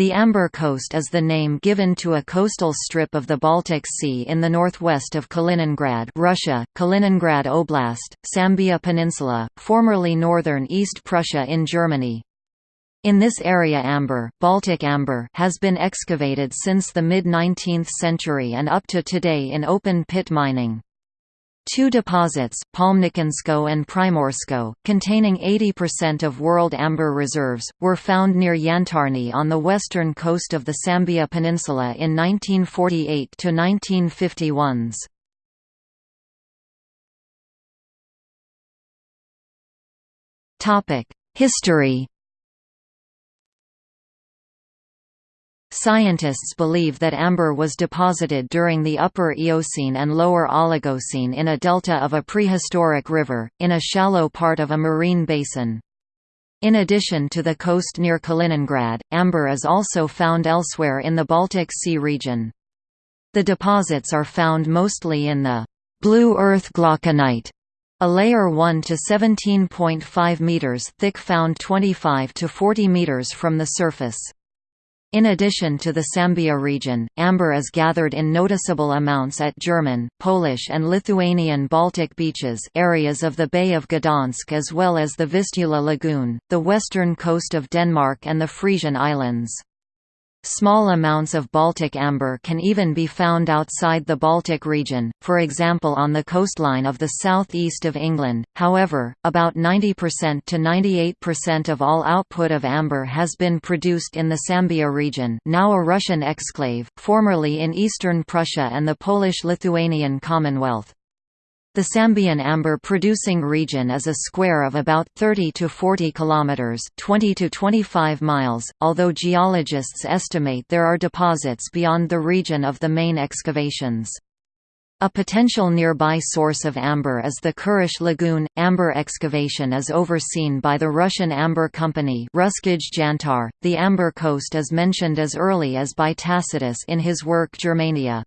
The Amber Coast is the name given to a coastal strip of the Baltic Sea in the northwest of Kaliningrad Russia, Kaliningrad Oblast, Sambia Peninsula, formerly northern East Prussia in Germany. In this area amber, Baltic amber has been excavated since the mid-19th century and up to today in open-pit mining. Two deposits, Palmnikinsko and Primorsko, containing 80% of world amber reserves, were found near Yantarni on the western coast of the Sambia Peninsula in 1948–1951s. History Scientists believe that amber was deposited during the Upper Eocene and Lower Oligocene in a delta of a prehistoric river, in a shallow part of a marine basin. In addition to the coast near Kaliningrad, amber is also found elsewhere in the Baltic Sea region. The deposits are found mostly in the blue earth glauconite, a layer 1 to 17.5 meters thick found 25 to 40 meters from the surface. In addition to the Sambia region, amber is gathered in noticeable amounts at German, Polish and Lithuanian Baltic beaches areas of the Bay of Gdansk as well as the Vistula Lagoon, the western coast of Denmark and the Frisian Islands. Small amounts of Baltic amber can even be found outside the Baltic region, for example on the coastline of the southeast of England. However, about 90% to 98% of all output of amber has been produced in the Sambia region, now a Russian exclave, formerly in eastern Prussia and the Polish-Lithuanian Commonwealth. The Sambian amber producing region is a square of about 30 to 40 kilometers, 20 to 25 miles, although geologists estimate there are deposits beyond the region of the main excavations. A potential nearby source of amber is the Kurish Lagoon. Amber excavation is overseen by the Russian Amber Company. The Amber Coast is mentioned as early as by Tacitus in his work Germania.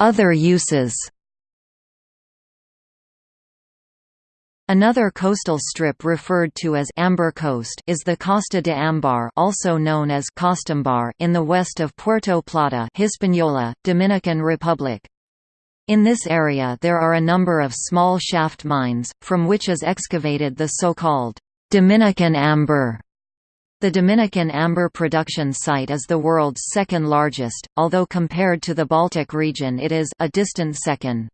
Other uses Another coastal strip referred to as Amber Coast is the Costa de Ambar also known as Costambar in the west of Puerto Plata Hispaniola, Dominican Republic. In this area there are a number of small shaft mines, from which is excavated the so-called Dominican amber the Dominican amber production site is the world's second largest, although compared to the Baltic region it is a distant second.